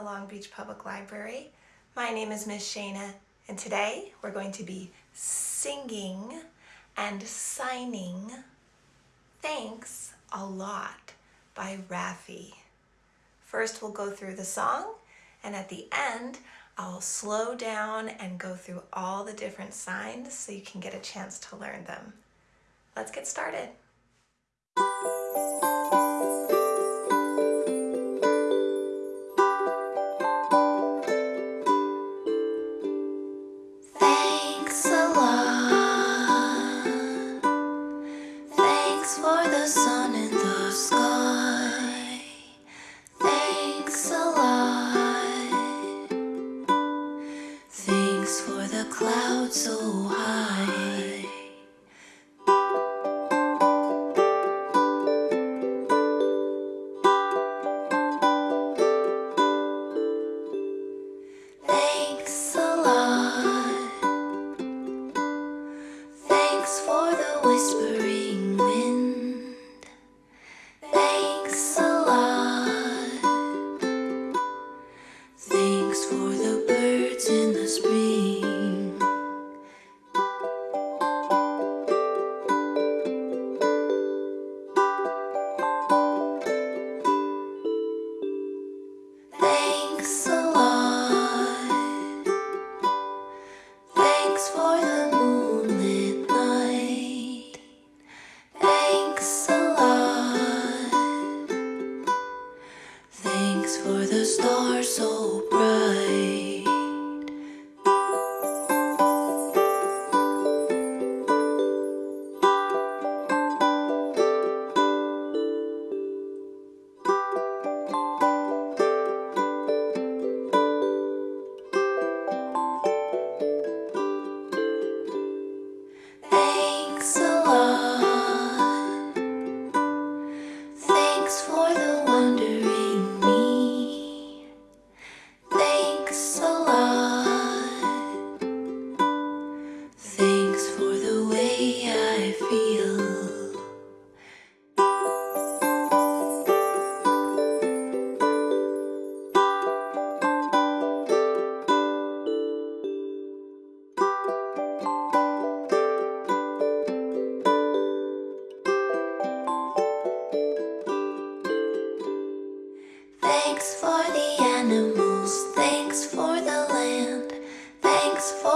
the Long Beach Public Library. My name is Miss Shana and today we're going to be singing and signing Thanks a Lot by Raffi. First we'll go through the song and at the end I'll slow down and go through all the different signs so you can get a chance to learn them. Let's get started. Thanks for the whispering wind. Thanks a lot. Thanks for the birds in the spring. Thanks a lot. Thanks for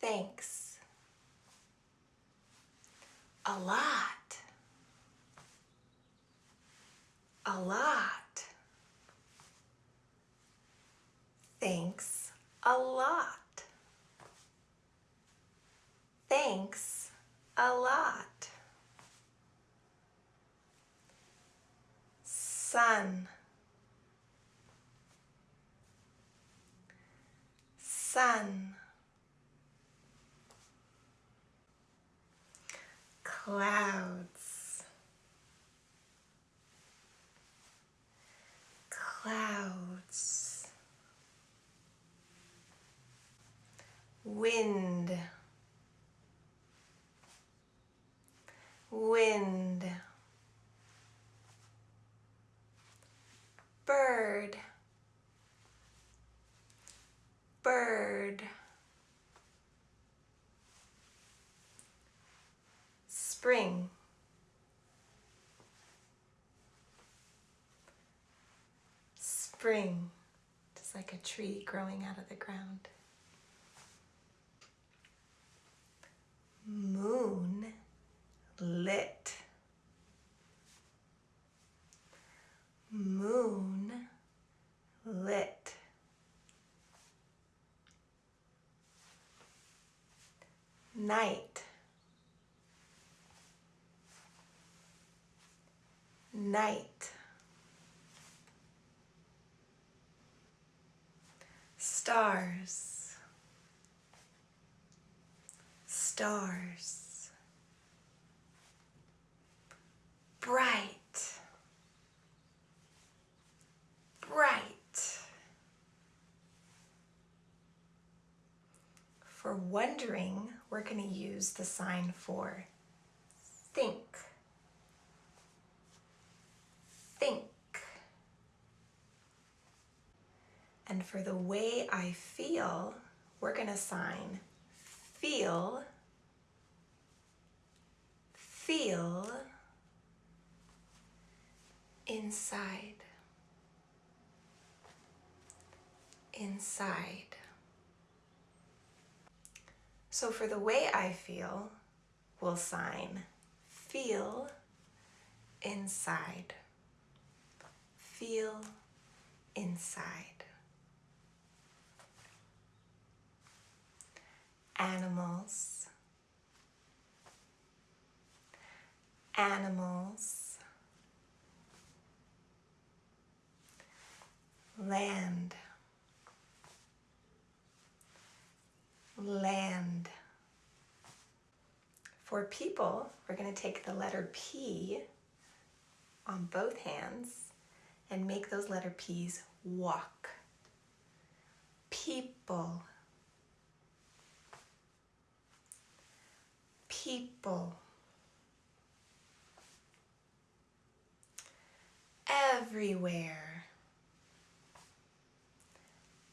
Thanks. A lot. A lot. Thanks a lot. Thanks a lot. sun sun clouds. Clouds. Wind. Wind. Bird. Bird spring spring just like a tree growing out of the ground moon lit moon lit. Night. Night. stars, stars, bright, bright. For wondering, we're going to use the sign for And for the way I feel, we're going to sign feel, feel inside, inside. So for the way I feel, we'll sign feel inside, feel inside. Animals, animals, land, land. For people, we're going to take the letter P on both hands and make those letter P's walk. People. People. Everywhere.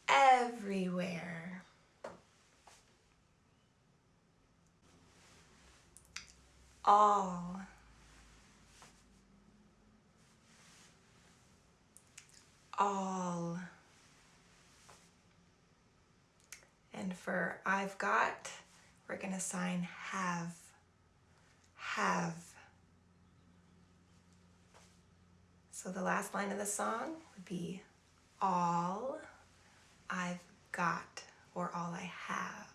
Everywhere. All. All. And for I've got, we're going to sign have, have. So the last line of the song would be all I've got or all I have.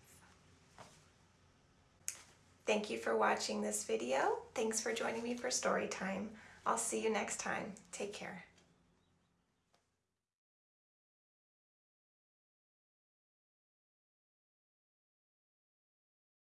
Thank you for watching this video. Thanks for joining me for story time. I'll see you next time. Take care.